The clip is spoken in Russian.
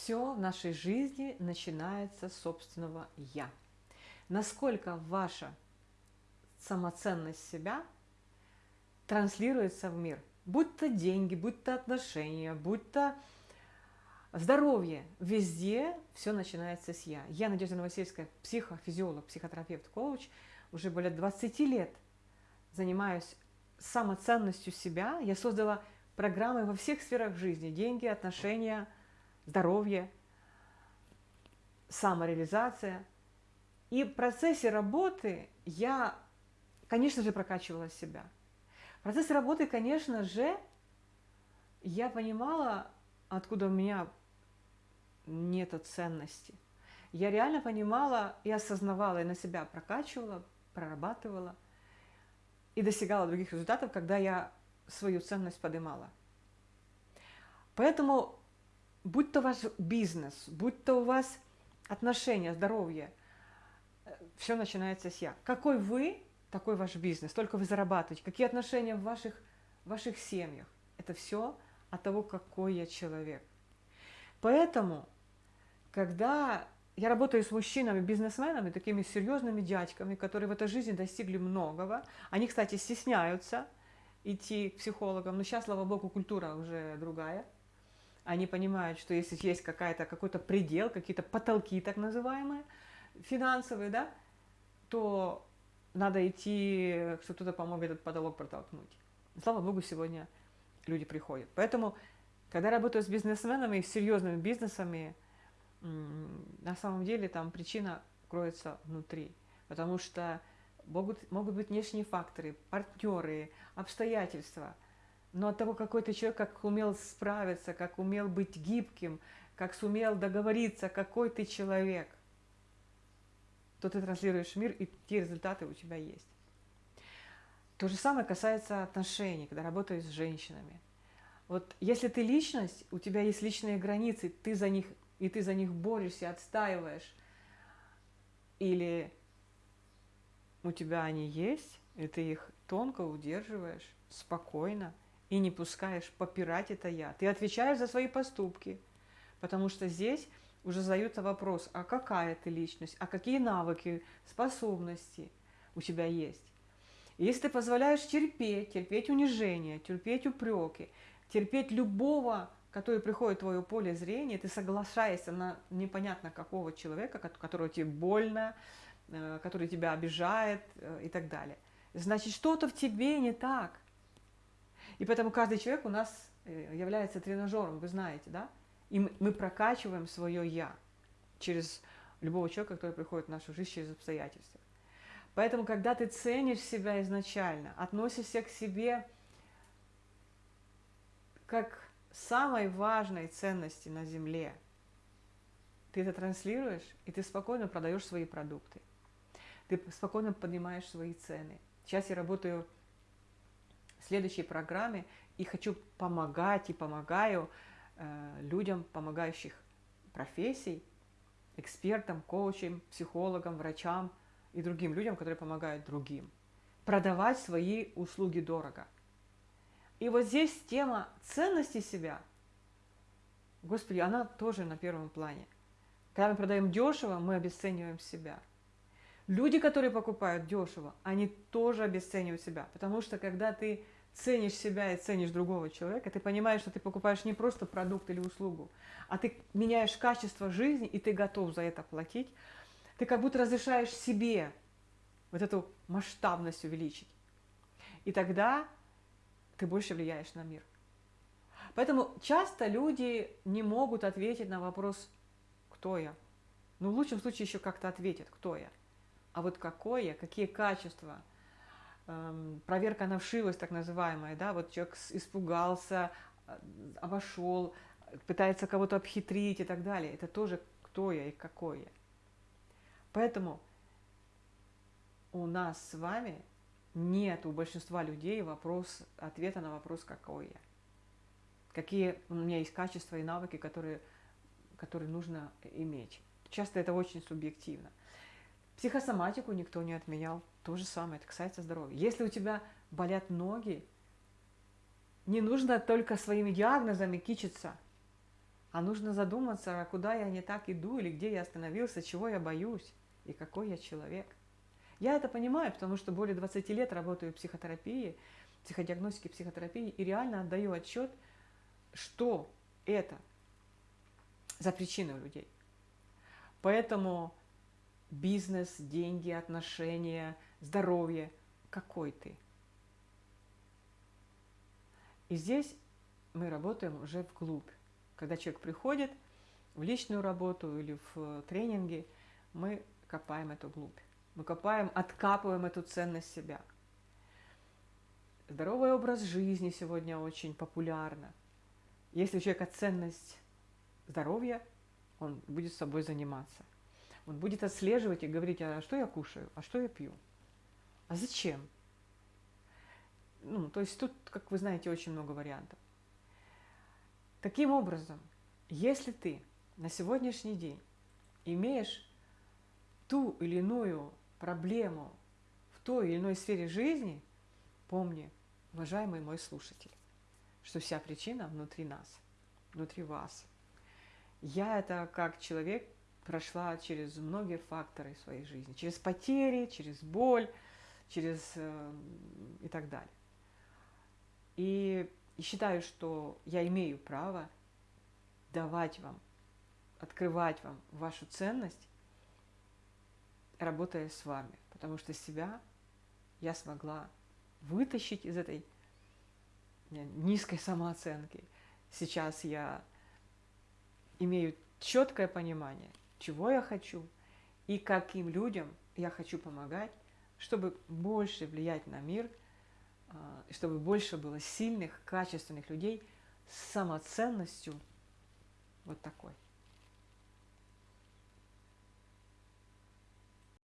Все в нашей жизни начинается с собственного «я». Насколько ваша самоценность себя транслируется в мир, будь то деньги, будь то отношения, будь то здоровье, везде все начинается с «я». Я, Надежда Новосельская, психофизиолог, психотерапевт, коуч, уже более 20 лет занимаюсь самоценностью себя. Я создала программы во всех сферах жизни. Деньги, отношения, здоровье, самореализация. И в процессе работы я, конечно же, прокачивала себя. В процессе работы, конечно же, я понимала, откуда у меня нет ценности. Я реально понимала и осознавала, и на себя прокачивала, прорабатывала и достигала других результатов, когда я свою ценность поднимала. Поэтому, будь то ваш бизнес, будь то у вас отношения, здоровье, э, все начинается с «я». Какой вы, такой ваш бизнес, только вы зарабатываете. Какие отношения в ваших, в ваших семьях. Это все от того, какой я человек. Поэтому, когда я работаю с мужчинами, бизнесменами, такими серьезными дядьками, которые в этой жизни достигли многого. Они, кстати, стесняются идти к психологам, но сейчас, слава богу, культура уже другая. Они понимают, что если есть какая-то, какой-то предел, какие-то потолки так называемые, финансовые, да, то надо идти, чтобы кто-то помог этот потолок протолкнуть. Слава богу, сегодня люди приходят. Поэтому, когда работаю с бизнесменами и с серьезными бизнесами, на самом деле там причина кроется внутри. Потому что могут, могут быть внешние факторы, партнеры, обстоятельства. Но от того, какой ты человек, как умел справиться, как умел быть гибким, как сумел договориться, какой ты человек, то ты транслируешь мир, и те результаты у тебя есть. То же самое касается отношений, когда работаешь с женщинами. Вот если ты личность, у тебя есть личные границы, ты за них и ты за них борешься, отстаиваешь, или у тебя они есть, и ты их тонко удерживаешь, спокойно, и не пускаешь попирать это я. Ты отвечаешь за свои поступки, потому что здесь уже задается вопрос, а какая ты личность, а какие навыки, способности у тебя есть. Если ты позволяешь терпеть, терпеть унижение, терпеть упреки, терпеть любого который приходит в твое поле зрения, ты соглашаешься на непонятно какого человека, которого тебе больно, э, который тебя обижает э, и так далее. Значит, что-то в тебе не так. И поэтому каждый человек у нас э, является тренажером, вы знаете, да? И мы прокачиваем свое «я» через любого человека, который приходит в нашу жизнь через обстоятельства. Поэтому, когда ты ценишь себя изначально, относишься к себе как самой важной ценности на Земле. Ты это транслируешь, и ты спокойно продаешь свои продукты. Ты спокойно поднимаешь свои цены. Сейчас я работаю в следующей программе и хочу помогать и помогаю э, людям, помогающих профессий, экспертам, коучам, психологам, врачам и другим людям, которые помогают другим. Продавать свои услуги дорого – и вот здесь тема ценности себя, Господи, она тоже на первом плане. Когда мы продаем дешево, мы обесцениваем себя. Люди, которые покупают дешево, они тоже обесценивают себя. Потому что когда ты ценишь себя и ценишь другого человека, ты понимаешь, что ты покупаешь не просто продукт или услугу, а ты меняешь качество жизни, и ты готов за это платить. Ты как будто разрешаешь себе вот эту масштабность увеличить. И тогда ты больше влияешь на мир. Поэтому часто люди не могут ответить на вопрос «Кто я?». Ну, в лучшем случае еще как-то ответят «Кто я?». А вот какое какие качества, эм, проверка на вшивость так называемая, да, вот человек испугался, э, обошел, пытается кого-то обхитрить и так далее. Это тоже кто я и какой я. Поэтому у нас с вами нет у большинства людей вопрос, ответа на вопрос, какой я. Какие у меня есть качества и навыки, которые, которые нужно иметь. Часто это очень субъективно. Психосоматику никто не отменял. То же самое, это касается здоровья. Если у тебя болят ноги, не нужно только своими диагнозами кичиться. а нужно задуматься, куда я не так иду, или где я остановился, чего я боюсь, и какой я человек. Я это понимаю, потому что более 20 лет работаю в психотерапии, психодиагностике, психотерапии, и реально отдаю отчет, что это за причины у людей. Поэтому бизнес, деньги, отношения, здоровье, какой ты. И здесь мы работаем уже вглубь. Когда человек приходит в личную работу или в тренинги, мы копаем эту глубь. Мы копаем, откапываем эту ценность себя. Здоровый образ жизни сегодня очень популярно. Если у человека ценность здоровья, он будет с собой заниматься. Он будет отслеживать и говорить, а что я кушаю, а что я пью, а зачем. Ну, то есть тут, как вы знаете, очень много вариантов. Таким образом, если ты на сегодняшний день имеешь ту или иную проблему в той или иной сфере жизни, помни, уважаемый мой слушатель, что вся причина внутри нас, внутри вас. Я это как человек прошла через многие факторы своей жизни, через потери, через боль, через э, и так далее. И, и считаю, что я имею право давать вам, открывать вам вашу ценность, работая с вами, потому что себя я смогла вытащить из этой низкой самооценки. Сейчас я имею четкое понимание, чего я хочу и каким людям я хочу помогать, чтобы больше влиять на мир, а, чтобы больше было сильных, качественных людей с самоценностью вот такой.